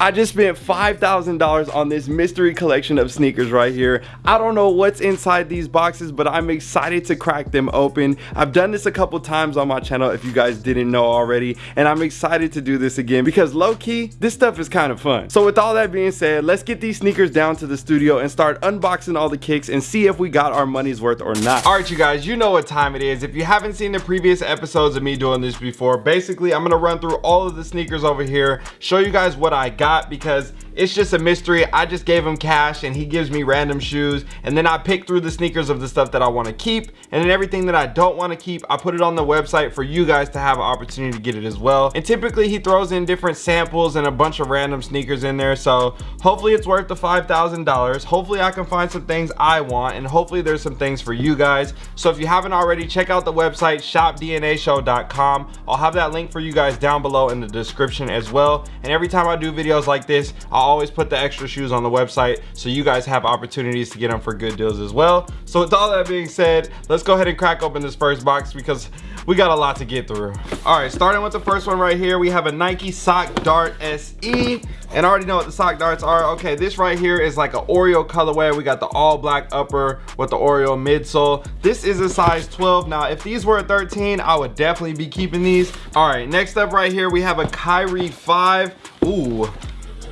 I just spent $5,000 on this mystery collection of sneakers right here. I don't know what's inside these boxes, but I'm excited to crack them open. I've done this a couple times on my channel if you guys didn't know already, and I'm excited to do this again because low-key, this stuff is kind of fun. So with all that being said, let's get these sneakers down to the studio and start unboxing all the kicks and see if we got our money's worth or not. All right, you guys, you know what time it is. If you haven't seen the previous episodes of me doing this before, basically, I'm gonna run through all of the sneakers over here, show you guys what I got because it's just a mystery. I just gave him cash and he gives me random shoes and then I pick through the sneakers of the stuff that I want to keep and then everything that I don't want to keep, I put it on the website for you guys to have an opportunity to get it as well. And typically he throws in different samples and a bunch of random sneakers in there. So hopefully it's worth the $5,000. Hopefully I can find some things I want and hopefully there's some things for you guys. So if you haven't already, check out the website shopdnashow.com. I'll have that link for you guys down below in the description as well. And every time I do videos like this, I'll always put the extra shoes on the website so you guys have opportunities to get them for good deals as well. So with all that being said, let's go ahead and crack open this first box because we got a lot to get through. All right, starting with the first one right here, we have a Nike Sock Dart SE. And I already know what the sock darts are. Okay, this right here is like an Oreo colorway. We got the all black upper with the Oreo midsole. This is a size 12. Now, if these were a 13, I would definitely be keeping these. All right, next up right here, we have a Kyrie 5. Ooh,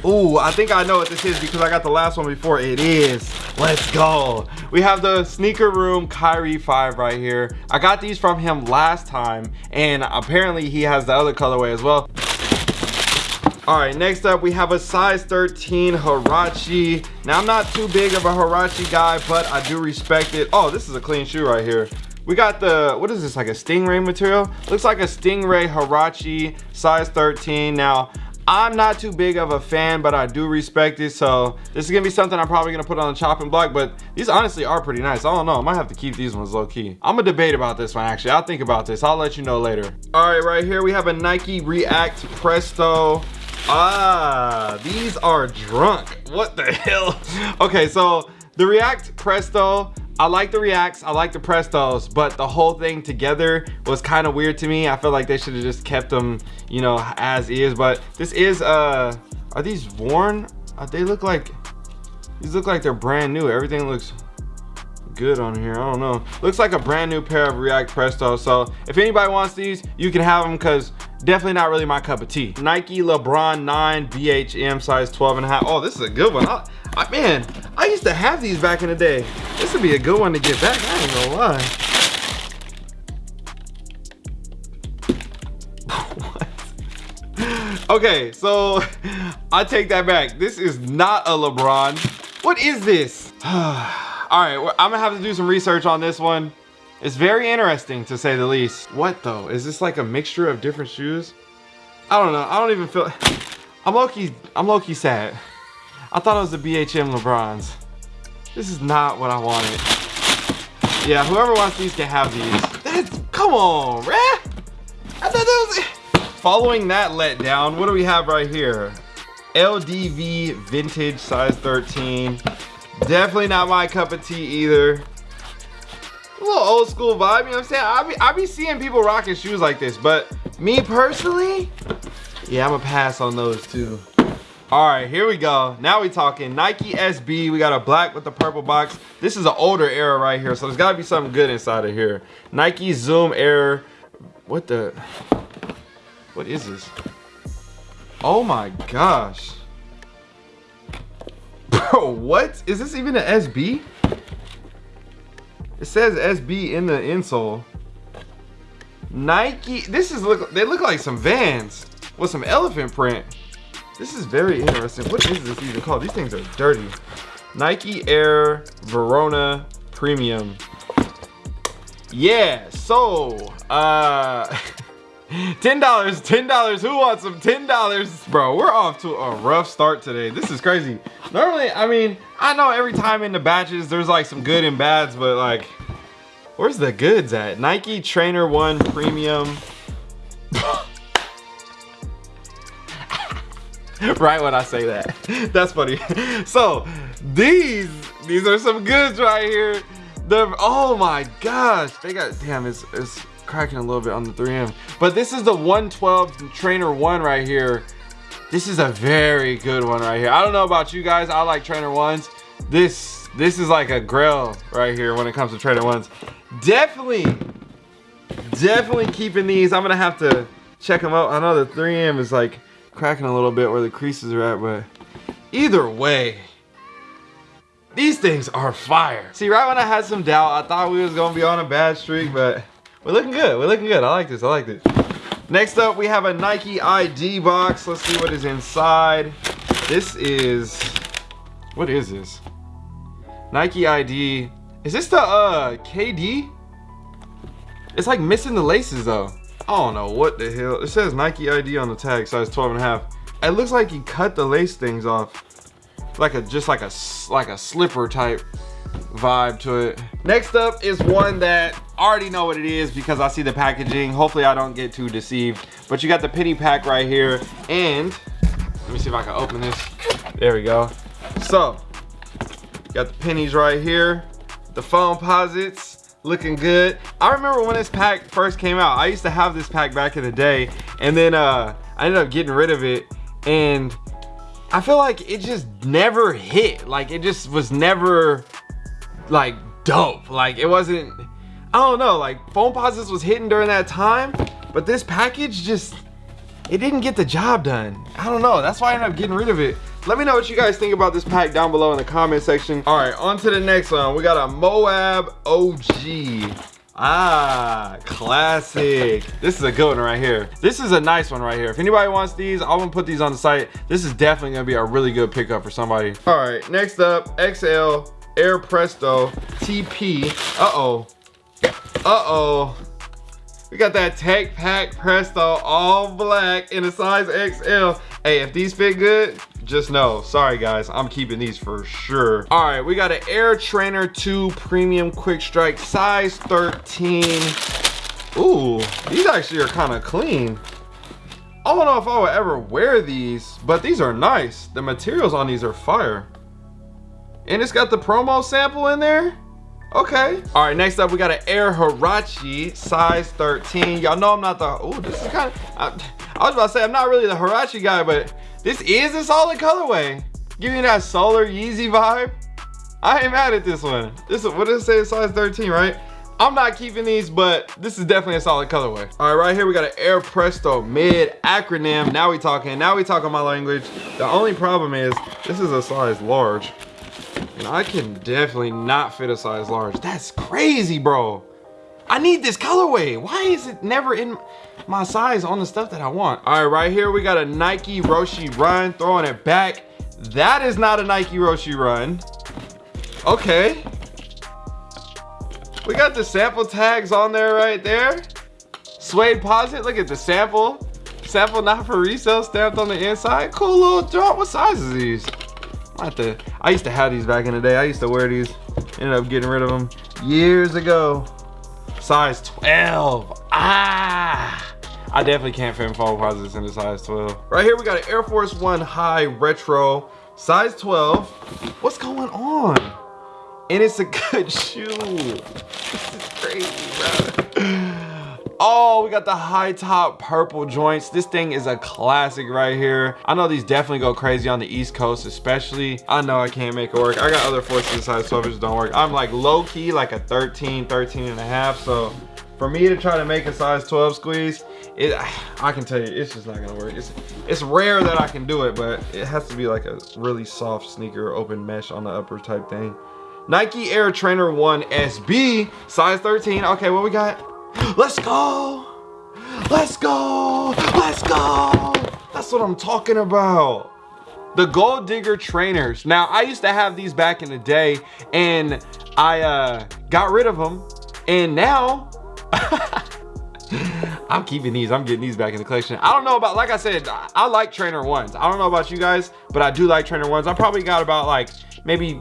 Ooh, I think I know what this is because I got the last one before. It is. Let's go. We have the Sneaker Room Kyrie 5 right here. I got these from him last time, and apparently he has the other colorway as well. All right, next up we have a size 13 Huarache. Now I'm not too big of a Huarache guy, but I do respect it. Oh, this is a clean shoe right here. We got the, what is this, like a Stingray material? Looks like a Stingray Huarache, size 13. Now, I'm not too big of a fan, but I do respect it. So this is gonna be something I'm probably gonna put on the chopping block, but these honestly are pretty nice. I don't know, I might have to keep these ones low key. I'm gonna debate about this one actually. I'll think about this. I'll let you know later. All right, right here we have a Nike React Presto. Ah, these are drunk. What the hell? Okay, so the React Presto, I like the Reacts, I like the Prestos, but the whole thing together was kind of weird to me. I feel like they should have just kept them, you know, as is. But this is, uh, are these worn? Uh, they look like, these look like they're brand new. Everything looks good on here. I don't know. Looks like a brand new pair of React Presto. So if anybody wants these, you can have them because definitely not really my cup of tea. Nike LeBron 9 BHM size 12 and a half. Oh, this is a good one. I, I, man, I used to have these back in the day. This would be a good one to get back. I ain't gonna lie. What? Okay, so I take that back. This is not a LeBron. What is this? All right, I'm gonna have to do some research on this one. It's very interesting to say the least. What though? Is this like a mixture of different shoes? I don't know. I don't even feel. I'm low-key. I'm low-key sad. I thought it was the BHM LeBrons. This is not what I wanted. Yeah, whoever wants these can have these. That's, come on, man. I thought that was. Following that letdown, what do we have right here? LDV vintage size 13. Definitely not my cup of tea either. Little old school vibe, you know what I'm saying? I be, I be seeing people rocking shoes like this, but me personally, yeah, I'm gonna pass on those too. All right, here we go. Now we talking Nike SB. We got a black with the purple box. This is an older era right here, so there's gotta be something good inside of here. Nike Zoom Air. What the? What is this? Oh my gosh. Bro, what? Is this even an SB? It says SB in the insole. Nike, this is look, they look like some Vans with some elephant print. This is very interesting. What is this even called? These things are dirty. Nike Air Verona Premium. Yeah, so, uh, $10, $10, who wants some $10? Bro, we're off to a rough start today. This is crazy. Normally, I mean, I know every time in the batches, there's like some good and bads, but like, where's the goods at? Nike Trainer One Premium. right when I say that. That's funny. So, these, these are some goods right here. The, oh my gosh. They got, damn, it's, it's cracking a little bit on the 3M. But this is the 112 Trainer 1 right here. This is a very good one right here. I don't know about you guys. I like trainer ones. This this is like a grail right here when it comes to trainer ones. Definitely, definitely keeping these. I'm gonna have to check them out. I know the 3M is like cracking a little bit where the creases are at, but either way, these things are fire. See, right when I had some doubt, I thought we was gonna be on a bad streak, but we're looking good. We're looking good. I like this. I like this. Next up, we have a Nike ID box. Let's see what is inside. This is, what is this? Nike ID. Is this the uh, KD? It's like missing the laces though. I don't know what the hell. It says Nike ID on the tag, size 12 and a half. It looks like he cut the lace things off. Like a, just like a, like a slipper type vibe to it. Next up is one that I already know what it is because I see the packaging. Hopefully I don't get too deceived. But you got the penny pack right here. And let me see if I can open this. There we go. So, got the pennies right here. The Foamposites looking good. I remember when this pack first came out. I used to have this pack back in the day. And then uh, I ended up getting rid of it. And I feel like it just never hit. Like it just was never like dope. Like it wasn't, I don't know, like Foamposites was hitting during that time, but this package just, it didn't get the job done. I don't know, that's why I ended up getting rid of it. Let me know what you guys think about this pack down below in the comment section. All right, on to the next one. We got a Moab OG. Ah, classic. This is a good one right here. This is a nice one right here. If anybody wants these, I'm gonna put these on the site. This is definitely gonna be a really good pickup for somebody. All right, next up, XL Air Presto TP. Uh-oh. Uh-oh. We got that Tech Pack Presto all black in a size XL. Hey, if these fit good, just know. Sorry guys, I'm keeping these for sure. All right, we got an Air Trainer 2 Premium Quick Strike size 13. Ooh, these actually are kind of clean. I don't know if I would ever wear these, but these are nice. The materials on these are fire. And it's got the promo sample in there? Okay. All right, next up, we got an Air Huarache, size 13. Y'all know I'm not the, oh, this is kind of, I, I, was about to say, I'm not really the Huarache guy, but this is a solid colorway. Giving that solar Yeezy vibe. I ain't mad at this one. This is, what does it say, size 13, right? I'm not keeping these, but this is definitely a solid colorway. All right, right here we got an Air Presto mid acronym. Now we talking, now we talking my language. The only problem is this is a size large. And I can definitely not fit a size large. That's crazy, bro. I need this colorway. Why is it never in my size on the stuff that I want? All right, right here we got a Nike Roshe Run, throwing it back. That is not a Nike Roshe Run. Okay. We got the sample tags on there right there. Suede posit, look at the sample. Sample not for resale stamped on the inside. Cool little drop. What size is these? I, to, I used to have these back in the day. I used to wear these. Ended up getting rid of them years ago. Size 12. Ah! I definitely can't fit in Foamposites in the size 12. Right here we got an Air Force One High Retro, size 12. What's going on? And it's a good shoe. This is crazy, bro. Oh, we got the high top purple joints. This thing is a classic right here. I know these definitely go crazy on the East Coast, especially. I know I can't make it work. I got other forces in size 12 which don't work. I'm like low key, like a 13, 13 and a half. So for me to try to make a size 12 squeeze, it, I can tell you, it's just not gonna work. It's, it's rare that I can do it, but it has to be like a really soft sneaker, open mesh on the upper type thing. Nike Air Trainer 1 SB, size 13. Okay, what we got? Let's go. Let's go. Let's go. That's what I'm talking about. The Gold Digger trainers. Now, I used to have these back in the day and I uh, got rid of them. And now, I'm keeping these. I'm getting these back in the collection. I don't know about, like I said, I like trainer ones. I don't know about you guys, but I do like trainer ones. I probably got about like maybe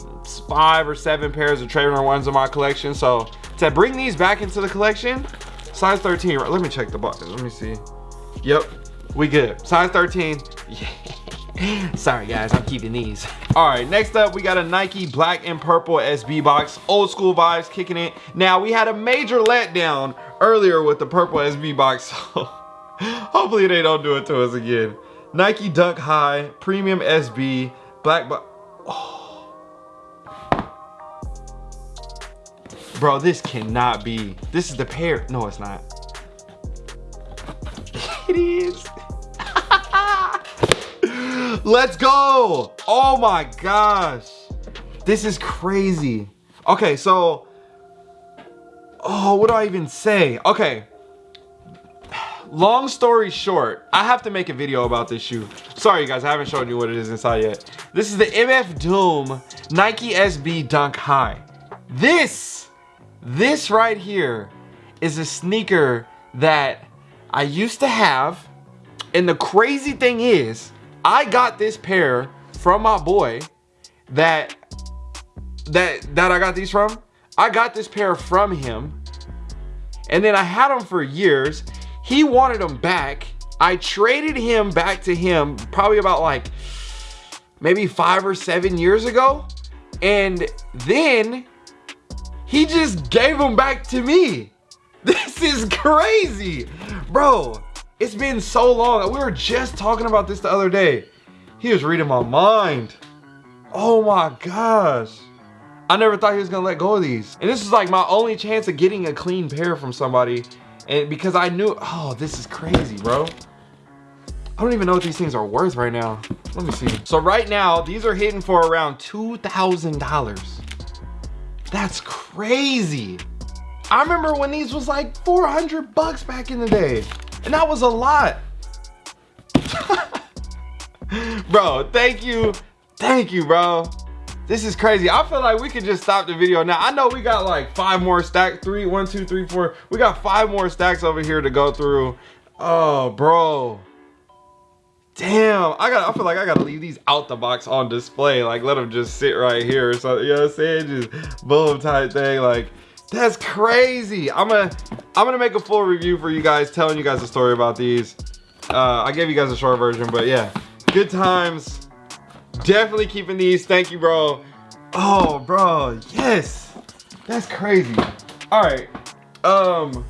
five or seven pairs of trainer ones in my collection. So to bring these back into the collection, size 13, let me check the box, let me see. Yep, we good. Size 13, yeah. Sorry guys, I'm keeping these. All right, next up, we got a Nike black and purple SB box. Old school vibes kicking it. Now, we had a major letdown earlier with the purple SB box, so hopefully they don't do it to us again. Nike Dunk High, Premium SB, Black Bo oh. Bro, this cannot be. This is the pair. No, it's not. it is. Let's go. Oh my gosh. This is crazy. Okay, so, oh, what do I even say? Okay, long story short, I have to make a video about this shoe. Sorry guys, I haven't shown you what it is inside yet. This is the MF Doom Nike SB Dunk High. This, this right here is a sneaker that I used to have. And the crazy thing is, I got this pair from my boy that, that, that I got these from. I got this pair from him. And then I had them for years he wanted him back. I traded him back to him probably about like maybe five or seven years ago. And then he just gave him back to me. This is crazy. Bro, it's been so long. We were just talking about this the other day. He was reading my mind. Oh my gosh. I never thought he was gonna let go of these. And this is like my only chance of getting a clean pair from somebody and because I knew, oh, this is crazy, bro. I don't even know what these things are worth right now. Let me see. So right now, these are hitting for around $2,000. That's crazy. I remember when these was like 400 bucks back in the day. And that was a lot. bro, thank you. Thank you, bro. This is crazy. I feel like we could just stop the video now. I know we got like five more stacks. Three, one, two, three, four. We got five more stacks over here to go through. Oh, bro. Damn, I got. I feel like I gotta leave these out the box on display. Like let them just sit right here. So you know what I'm saying? Just boom type thing. Like that's crazy. I'm gonna I'm gonna make a full review for you guys, telling you guys a story about these. Uh, I gave you guys a short version, but yeah, good times Definitely keeping these. Thank you, bro. Oh, bro. Yes. That's crazy. All right. Um.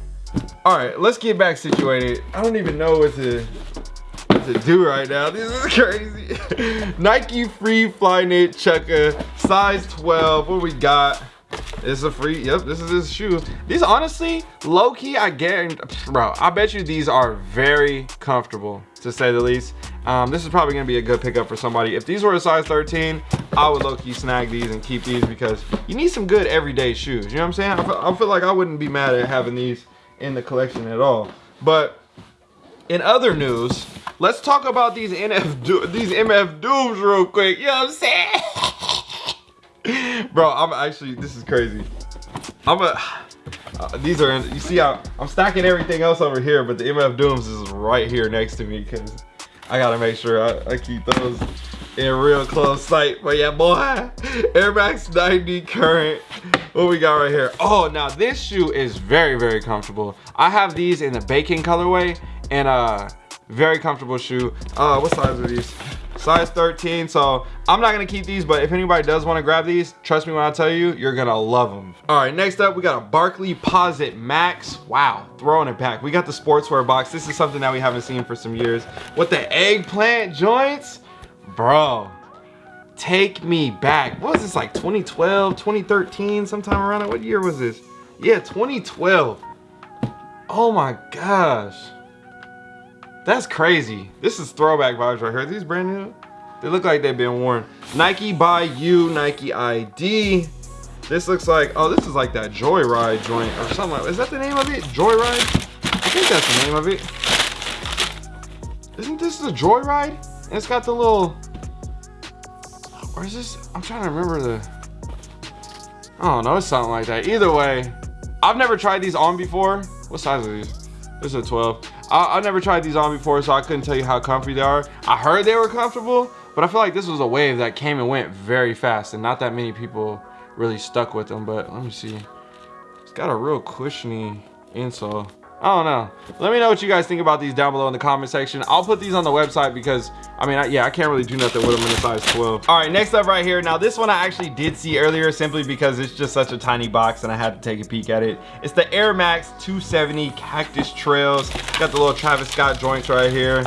All right. Let's get back situated. I don't even know what to what to do right now. This is crazy. Nike Free Flyknit Chukka, size 12. What we got? It's a free, yep, this is his shoe. These honestly, low key, I guarantee, bro, I bet you these are very comfortable to say the least. Um, this is probably gonna be a good pickup for somebody. If these were a size 13, I would low key snag these and keep these because you need some good everyday shoes. You know what I'm saying? I feel, I feel like I wouldn't be mad at having these in the collection at all. But in other news, let's talk about these NF these MF Dooms real quick. You know what I'm saying? Bro, I'm actually, this is crazy. I'm a, uh, these are, you see how I'm stacking everything else over here, but the MF Dooms is right here next to me because I gotta make sure I, I, keep those in real close sight. But yeah, boy, Air Max 90 current. What we got right here? Oh, now this shoe is very, very comfortable. I have these in the bacon colorway and uh, very comfortable shoe. Uh, what size are these? Size 13 so i'm not gonna keep these but if anybody does want to grab these trust me when i tell you you're gonna love them all right next up we got a Barkley Posite Max. Wow throwing it back. We got the sportswear box. This is something that we haven't seen for some years. With the eggplant joints? Bro take me back. What was this like 2012 2013 sometime around it what year was this? Yeah 2012 oh my gosh that's crazy. This is throwback vibes right here. These brand new. They look like they've been worn. Nike by you, Nike ID. This looks like, oh, this is like that Joyride joint or something. Like, is that the name of it? Joyride? I think that's the name of it. Isn't this the Joyride? And it's got the little, or is this, I'm trying to remember the, I don't know, it's something like that. Either way, I've never tried these on before. What size are these? This is a 12. I, I never tried these on before, so I couldn't tell you how comfy they are. I heard they were comfortable, but I feel like this was a wave that came and went very fast, and not that many people really stuck with them. But let me see. It's got a real cushiony insole. I don't know. Let me know what you guys think about these down below in the comment section. I'll put these on the website because, I mean, I, yeah, I can't really do nothing with them in a size 12. All right, next up right here. Now, this one I actually did see earlier simply because it's just such a tiny box and I had to take a peek at it. It's the Air Max 270 Cactus Trails. Got the little Travis Scott joints right here.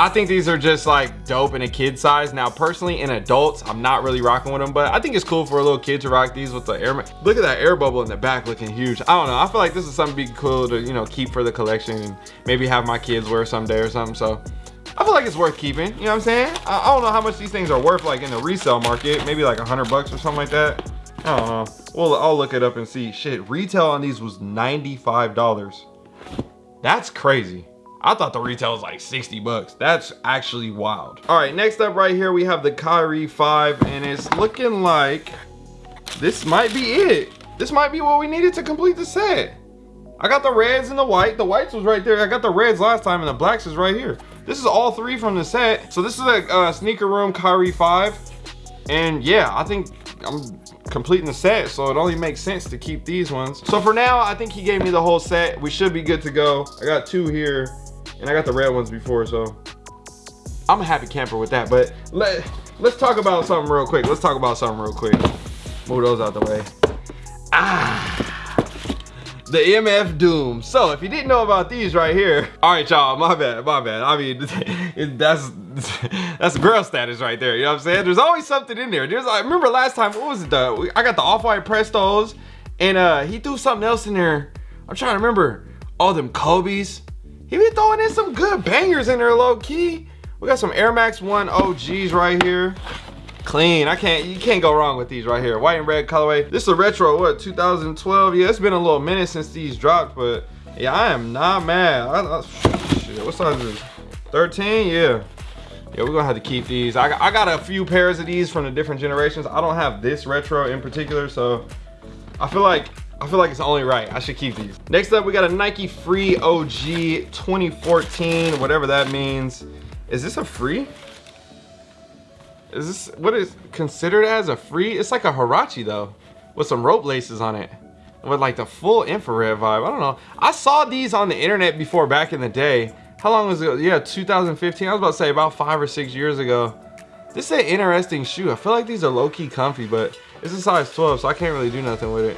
I think these are just like dope in a kid size. Now, personally, in adults, I'm not really rocking with them, but I think it's cool for a little kid to rock these with the air. Look at that air bubble in the back looking huge. I don't know. I feel like this is something be cool to, you know, keep for the collection and maybe have my kids wear someday or something. So I feel like it's worth keeping. You know what I'm saying? I, I don't know how much these things are worth like in the resale market. Maybe like a hundred bucks or something like that. I don't know. Well, I'll look it up and see. Shit, retail on these was $95. That's crazy. I thought the retail was like 60 bucks. That's actually wild. All right, next up right here, we have the Kyrie 5, and it's looking like this might be it. This might be what we needed to complete the set. I got the reds and the white. The whites was right there. I got the reds last time, and the blacks is right here. This is all three from the set. So this is a uh, sneaker room Kyrie 5. And yeah, I think I'm completing the set, so it only makes sense to keep these ones. So for now, I think he gave me the whole set. We should be good to go. I got two here and I got the red ones before, so I'm a happy camper with that. But let, let's talk about something real quick. Let's talk about something real quick. Move those out the way. Ah the MF Doom. So if you didn't know about these right here, all right, y'all, my bad, my bad. I mean, that's that's grail status right there. You know what I'm saying? There's always something in there. There's, I remember last time, what was it? The, I got the off-white Prestos, and uh, he threw something else in there. I'm trying to remember. All them Kobe's. He been throwing in some good bangers in there low key. We got some Air Max 1 OGs right here. Clean, I can't, you can't go wrong with these right here. White and red colorway. This is a retro, what, 2012? Yeah, it's been a little minute since these dropped, but yeah, I am not mad. I, I, shit, what size is this? 13, yeah. Yeah, we're gonna have to keep these. I, I got a few pairs of these from the different generations. I don't have this retro in particular, so I feel like I feel like it's only right. I should keep these. Next up, we got a Nike Free OG 2014, whatever that means. Is this a free? Is this, what is considered as a free? It's like a Huarache though, with some rope laces on it. With like the full infrared vibe, I don't know. I saw these on the internet before back in the day. How long was it? Yeah, 2015. I was about to say about five or six years ago. This is an interesting shoe. I feel like these are low-key comfy, but it's a size 12, so I can't really do nothing with it.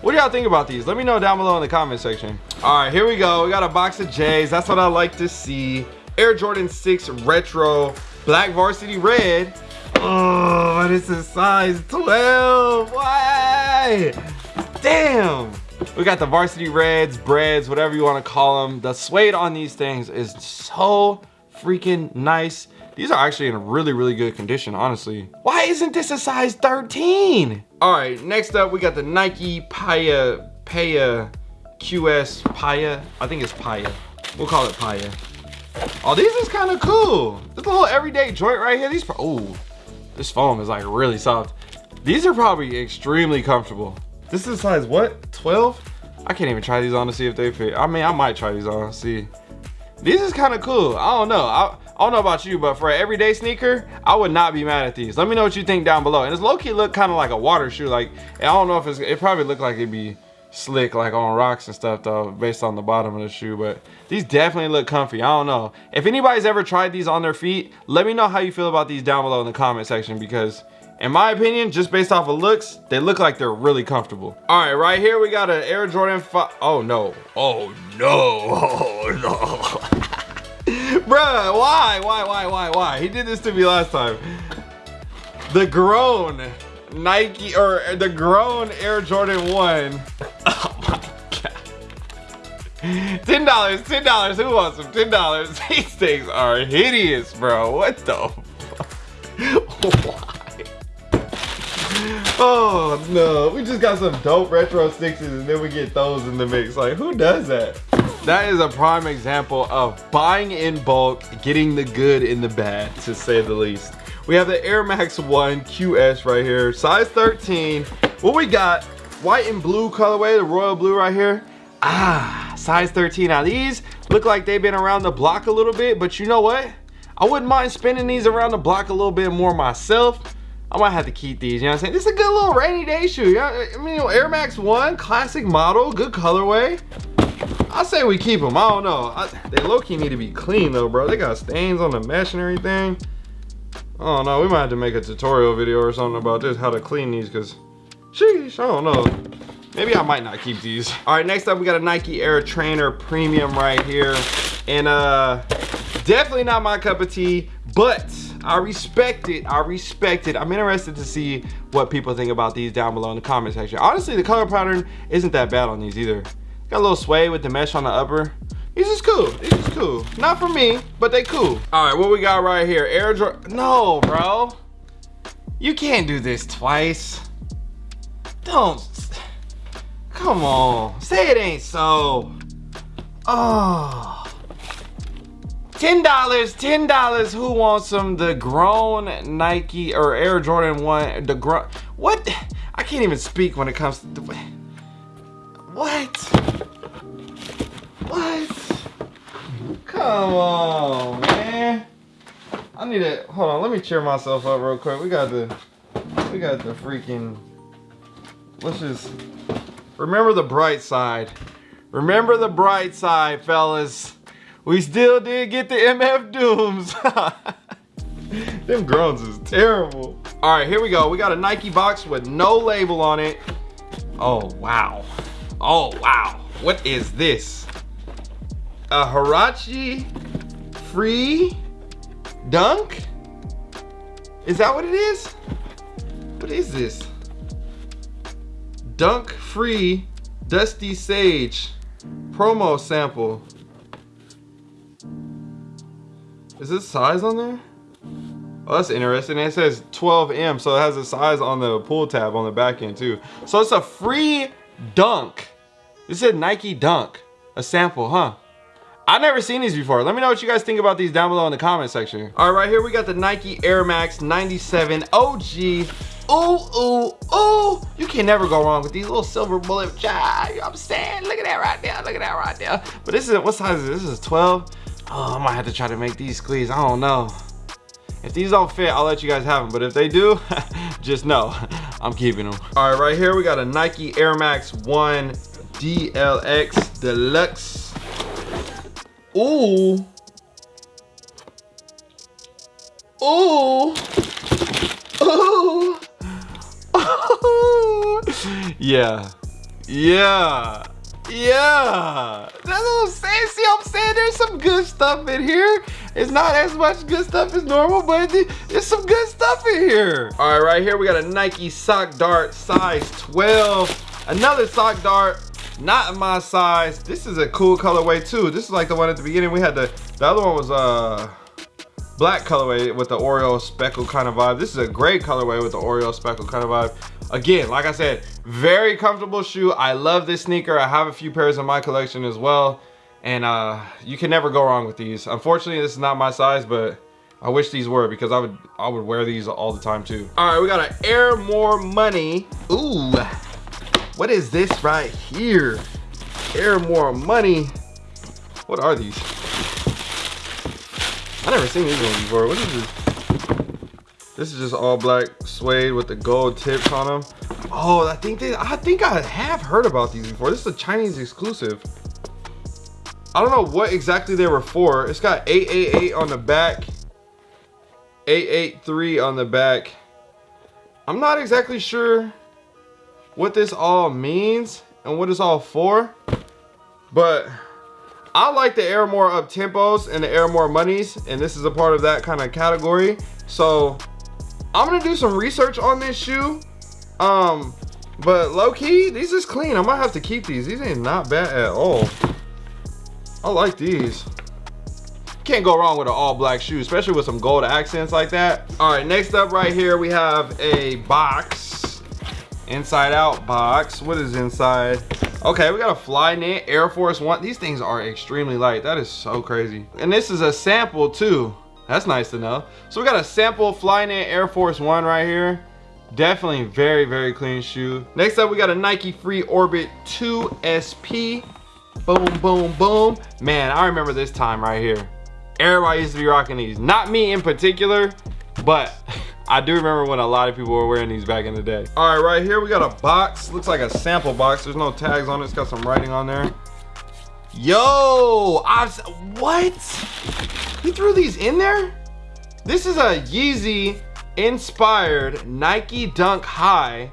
What do y'all think about these? Let me know down below in the comment section. All right, here we go. We got a box of J's. That's what I like to see. Air Jordan 6 Retro, Black Varsity Red. Oh, this is size 12. Why? Damn. We got the Varsity Reds, Breads, whatever you want to call them. The suede on these things is so freaking nice. These are actually in really, really good condition, honestly. Why isn't this a size 13? All right, next up, we got the Nike Paya, Paya QS Paya. I think it's Paya. We'll call it Paya. Oh, these is kind of cool. This little everyday joint right here. These, oh, this foam is like really soft. These are probably extremely comfortable. This is a size what, 12? I can't even try these on to see if they fit. I mean, I might try these on, see. These is kind of cool. I don't know. I, I don't know about you, but for an everyday sneaker, I would not be mad at these. Let me know what you think down below. And it's low-key look kind of like a water shoe. Like, I don't know if it's, it probably look like it'd be slick like on rocks and stuff though, based on the bottom of the shoe. But these definitely look comfy. I don't know. If anybody's ever tried these on their feet, let me know how you feel about these down below in the comment section because in my opinion, just based off of looks, they look like they're really comfortable. All right, right here we got an Air Jordan 5. Oh no. Oh no. Oh no. Bruh, why? Why, why, why, why? He did this to me last time. The grown Nike, or the grown Air Jordan 1. Oh my God. $10, $10, who wants them? $10. These things are hideous, bro. What the Why? Oh no, we just got some dope retro sixes and then we get those in the mix. Like, who does that? That is a prime example of buying in bulk, getting the good in the bad, to say the least. We have the Air Max 1 QS right here, size 13. What we got, white and blue colorway, the royal blue right here. Ah, size 13. Now these look like they've been around the block a little bit, but you know what? I wouldn't mind spinning these around the block a little bit more myself. I might have to keep these, you know what I'm saying? This is a good little rainy day shoe. Yeah, I mean, you know, Air Max 1, classic model, good colorway. I say we keep them. I don't know. I, they low-key need to be clean though, bro. They got stains on the mesh and everything. Oh don't. We might have to make a tutorial video or something about this, how to clean these, because, sheesh, I don't know. Maybe I might not keep these. All right, next up, we got a Nike Air Trainer Premium right here. And uh, Definitely not my cup of tea, but I respect it. I respect it. I'm interested to see what people think about these down below in the comment section. Honestly, the color pattern isn't that bad on these either. Got a little sway with the mesh on the upper. These is cool. These is cool. Not for me, but they cool. All right, what we got right here? Air Jordan. No, bro. You can't do this twice. Don't. Come on. Say it ain't so. Oh. $10, $10. Who wants some? The grown Nike or Air Jordan 1. The grown. What? I can't even speak when it comes to. The, what? What? Come on, man. I need to hold on. Let me cheer myself up real quick. We got the we got the freaking. Let's just remember the bright side. Remember the bright side, fellas. We still did get the MF Dooms. Them groans is terrible. All right, here we go. We got a Nike box with no label on it. Oh, wow. Oh, wow. What is this? A Huarache free dunk? Is that what it is? What is this? Dunk free Dusty Sage promo sample. Is this size on there? Oh, that's interesting. It says 12M, so it has a size on the pull tab on the back end too. So it's a free dunk. This is Nike dunk. A sample, huh? I've never seen these before. Let me know what you guys think about these down below in the comment section. All right, right here we got the Nike Air Max 97 OG. Ooh, ooh, ooh. You can never go wrong with these little silver bullet. You know I'm saying? Look at that right there. Look at that right there. But this is, what size is this? This is 12. Oh, I might have to try to make these squeeze. I don't know. If these don't fit, I'll let you guys have them. But if they do, just know I'm keeping them. All right, right here we got a Nike Air Max 1 DLX Deluxe. Ooh. Ooh. Ooh. yeah. Yeah. Yeah, that's what I'm saying. See I'm saying? There's some good stuff in here. It's not as much good stuff as normal, but there's some good stuff in here. All right, right here we got a Nike Sock Dart size 12. Another Sock Dart, not my size. This is a cool colorway too. This is like the one at the beginning. We had the, the other one was uh black colorway with the Oreo speckle kind of vibe. This is a gray colorway with the Oreo speckle kind of vibe. Again, like I said, very comfortable shoe. I love this sneaker. I have a few pairs in my collection as well. And uh, you can never go wrong with these. Unfortunately, this is not my size, but I wish these were because I would I would wear these all the time too. All right, we got an Air More Money. Ooh, what is this right here? Air More Money. What are these? I never seen these ones before. What is this? This is just all black suede with the gold tips on them. Oh, I think they, I think I have heard about these before. This is a Chinese exclusive. I don't know what exactly they were for. It's got 888 on the back, 883 on the back. I'm not exactly sure what this all means and what it's all for, but I like the Air More Up Tempos and the Air More Monies, and this is a part of that kind of category. So I'm gonna do some research on this shoe. Um, but low key, these is clean. I might have to keep these. These ain't not bad at all. I like these. Can't go wrong with an all black shoe, especially with some gold accents like that. All right, next up right here, we have a box. Inside out box. What is inside? Okay, we got a Flyknit Air Force One. These things are extremely light. That is so crazy. And this is a sample too. That's nice to know. So we got a sample Flyknit Air Force One right here. Definitely very, very clean shoe. Next up, we got a Nike Free Orbit 2 SP. Boom, boom, boom. Man, I remember this time right here. Everybody used to be rocking these. Not me in particular, but I do remember when a lot of people were wearing these back in the day. All right, right here we got a box. Looks like a sample box. There's no tags on it. It's got some writing on there. Yo, I've, what? He threw these in there? This is a Yeezy inspired Nike Dunk High.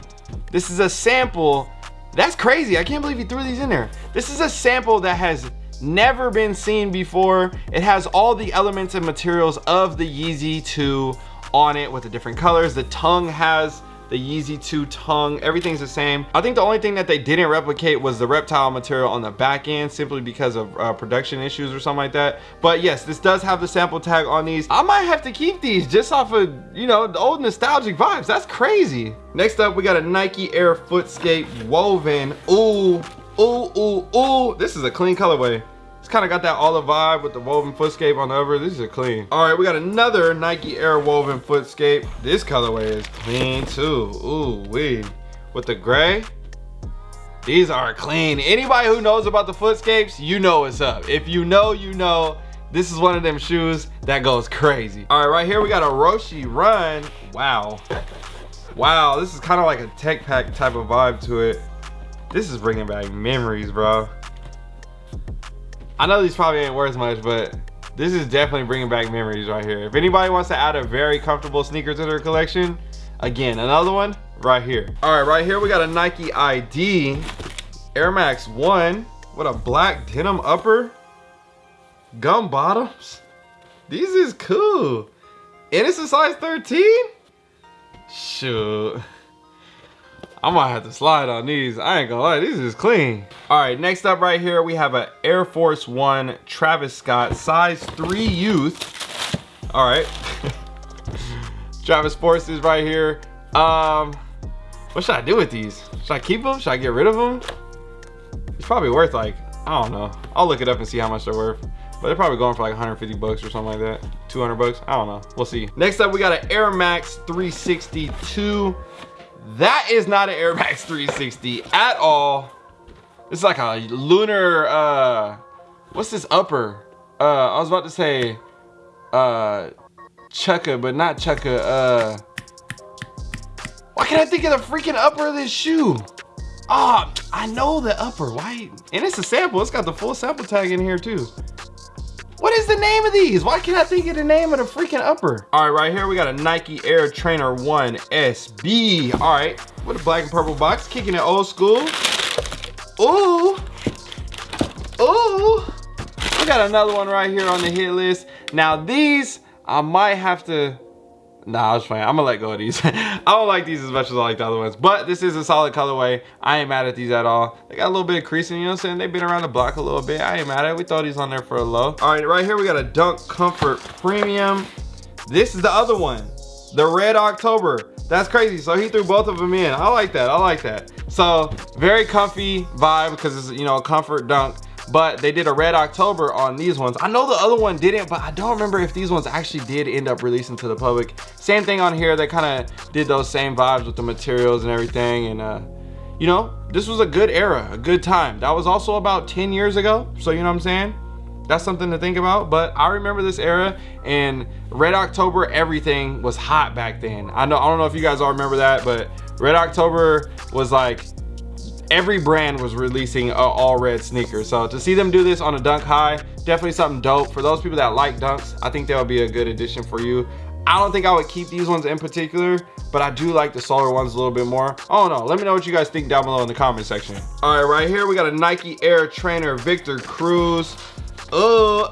This is a sample. That's crazy. I can't believe he threw these in there. This is a sample that has never been seen before. It has all the elements and materials of the Yeezy 2 on it with the different colors. The tongue has the Yeezy 2 tongue, everything's the same. I think the only thing that they didn't replicate was the reptile material on the back end simply because of uh, production issues or something like that. But yes, this does have the sample tag on these. I might have to keep these just off of, you know, the old nostalgic vibes. That's crazy. Next up, we got a Nike Air Footscape woven. Ooh, ooh, ooh, ooh. This is a clean colorway. It's kind of got that olive vibe with the woven footscape on the over. This is a clean. All right, we got another Nike Air woven footscape. This colorway is clean too. Ooh, wee. With the gray, these are clean. Anybody who knows about the footscapes, you know what's up. If you know, you know. This is one of them shoes that goes crazy. All right, right here we got a Roshe Run. Wow. Wow, this is kind of like a tech pack type of vibe to it. This is bringing back memories, bro. I know these probably ain't worth much, but this is definitely bringing back memories right here. If anybody wants to add a very comfortable sneaker to their collection, again, another one right here. All right, right here we got a Nike ID Air Max 1 with a black denim upper, gum bottoms. These is cool. And it's a size 13? Shoot. I might have to slide on these. I ain't gonna lie, these is clean. All right, next up right here, we have a Air Force One Travis Scott size three youth. All right. Travis Force is right here. Um, what should I do with these? Should I keep them? Should I get rid of them? It's probably worth like, I don't know. I'll look it up and see how much they're worth. But they're probably going for like 150 bucks or something like that. 200 bucks, I don't know. We'll see. Next up, we got an Air Max 362 that is not an Air Max 360 at all. It's like a lunar, uh, what's this upper? Uh, I was about to say, uh, Chukka, but not Chukka, uh, why can't I think of the freaking upper of this shoe? Ah, oh, I know the upper, why? And it's a sample, it's got the full sample tag in here too. What is the name of these? Why can't I think of the name of the freaking upper? All right, right here we got a Nike Air Trainer 1 SB. All right, with a black and purple box, kicking it old school. Ooh, ooh. We got another one right here on the hit list. Now these, I might have to Nah, I was playing. I'm gonna let go of these. I don't like these as much as I like the other ones. But this is a solid colorway. I ain't mad at these at all. They got a little bit of creasing, you know what I'm saying? They've been around the block a little bit. I ain't mad at it. We throw these on there for a low. All right, right here we got a Dunk Comfort Premium. This is the other one. The Red October. That's crazy. So he threw both of them in. I like that. I like that. So very comfy vibe because it's, you know, a comfort dunk but they did a red October on these ones. I know the other one didn't, but I don't remember if these ones actually did end up releasing to the public. Same thing on here, they kind of did those same vibes with the materials and everything. And uh, you know, this was a good era, a good time. That was also about 10 years ago. So you know what I'm saying? That's something to think about. But I remember this era and Red October, everything was hot back then. I know I don't know if you guys all remember that, but Red October was like every brand was releasing a all red sneaker So to see them do this on a Dunk High, definitely something dope. For those people that like Dunks, I think that would be a good addition for you. I don't think I would keep these ones in particular, but I do like the solar ones a little bit more. Oh no, let me know what you guys think down below in the comment section. All right, right here we got a Nike Air Trainer Victor Cruz. Oh,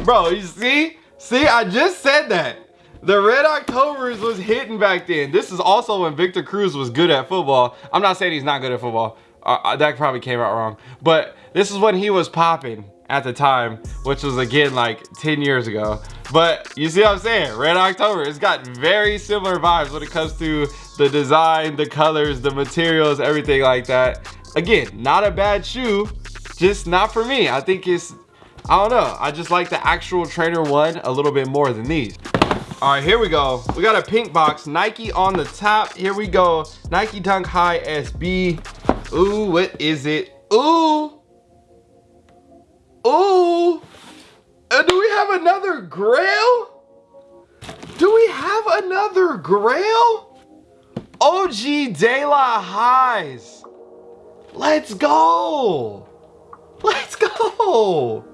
bro, you see? See, I just said that. The Red Octobers was hitting back then. This is also when Victor Cruz was good at football. I'm not saying he's not good at football. Uh, uh, that probably came out wrong. But this is when he was popping at the time, which was again like 10 years ago. But you see what I'm saying? Red October, it's got very similar vibes when it comes to the design, the colors, the materials, everything like that. Again, not a bad shoe, just not for me. I think it's, I don't know. I just like the actual Trainer 1 a little bit more than these. All right, here we go. We got a pink box, Nike on the top. Here we go, Nike Dunk High SB. Ooh, what is it? Ooh. Ooh. Uh, do we have another grail? Do we have another grail? OG De La Highs. Let's go. Let's go.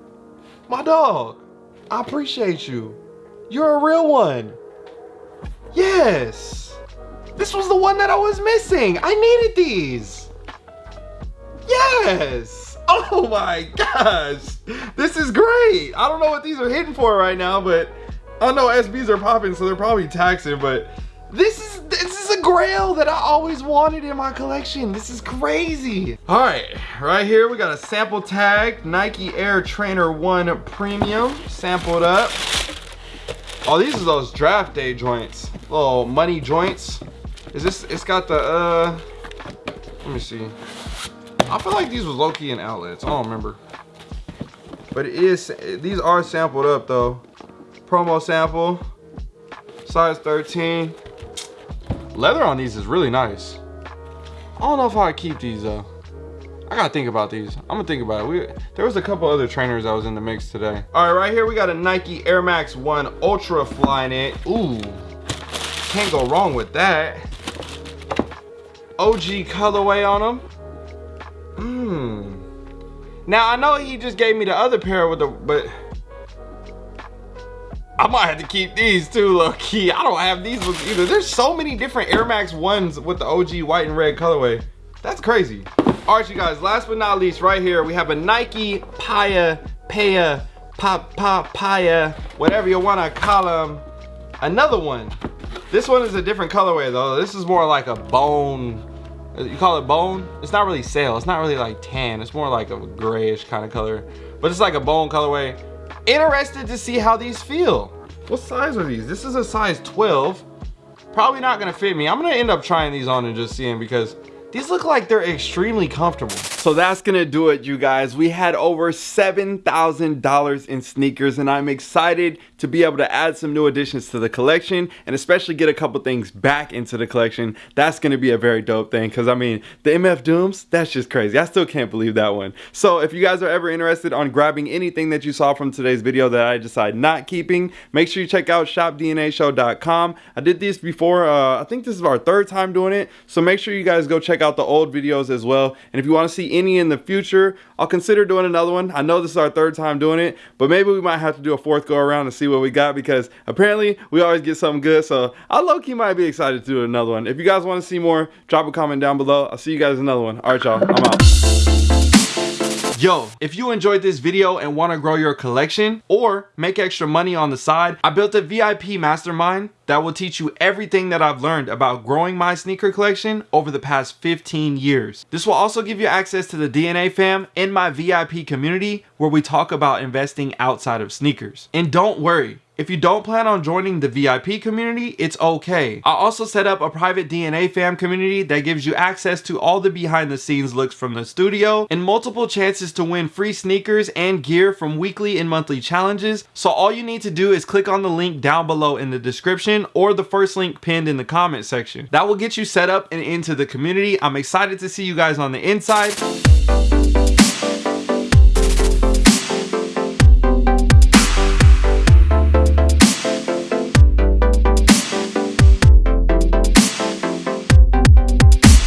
My dog, I appreciate you. You're a real one. Yes. This was the one that I was missing. I needed these. Yes. Oh my gosh. This is great. I don't know what these are hitting for right now, but I know SBs are popping, so they're probably taxing, but this is this is a grail that I always wanted in my collection. This is crazy. All right, right here we got a sample tag, Nike Air Trainer 1 Premium, sampled up. Oh, these are those draft day joints, little money joints. Is this, it's got the, uh, let me see. I feel like these was low-key in outlets. I don't remember. But it is, these are sampled up though. Promo sample, size 13. Leather on these is really nice. I don't know if I keep these though. I gotta think about these. I'm gonna think about it. We, there was a couple other trainers I was in the mix today. All right, right here we got a Nike Air Max 1 Ultra Flyknit. Ooh, can't go wrong with that. OG colorway on them. Mmm. Now I know he just gave me the other pair with the, but I might have to keep these too, low key. I don't have these ones either. There's so many different Air Max 1s with the OG white and red colorway. That's crazy. All right, you guys, last but not least, right here, we have a Nike Paya, Paya, Pop, Pop, Paya, whatever you wanna call them. Another one. This one is a different colorway though. This is more like a bone, you call it bone? It's not really sail, It's not really like tan. It's more like a grayish kind of color. But it's like a bone colorway. Interested to see how these feel. What size are these? This is a size 12. Probably not gonna fit me. I'm gonna end up trying these on and just seeing because these look like they're extremely comfortable. So that's gonna do it, you guys. We had over $7,000 in sneakers and I'm excited to be able to add some new additions to the collection and especially get a couple things back into the collection. That's gonna be a very dope thing because I mean, the MF Dooms, that's just crazy. I still can't believe that one. So if you guys are ever interested on grabbing anything that you saw from today's video that I decide not keeping, make sure you check out shopdnashow.com. I did this before, uh, I think this is our third time doing it. So make sure you guys go check out the old videos as well. And if you wanna see any in the future, I'll consider doing another one. I know this is our third time doing it, but maybe we might have to do a fourth go around and see what we got because apparently we always get something good. So I low-key might be excited to do another one. If you guys want to see more, drop a comment down below. I'll see you guys in another one. All right, y'all. I'm out. Yo, if you enjoyed this video and want to grow your collection or make extra money on the side, I built a VIP mastermind that will teach you everything that I've learned about growing my sneaker collection over the past 15 years. This will also give you access to the DNA fam in my VIP community where we talk about investing outside of sneakers. And don't worry, if you don't plan on joining the VIP community, it's okay. I also set up a private DNA fam community that gives you access to all the behind the scenes looks from the studio and multiple chances to win free sneakers and gear from weekly and monthly challenges. So all you need to do is click on the link down below in the description or the first link pinned in the comment section. That will get you set up and into the community. I'm excited to see you guys on the inside.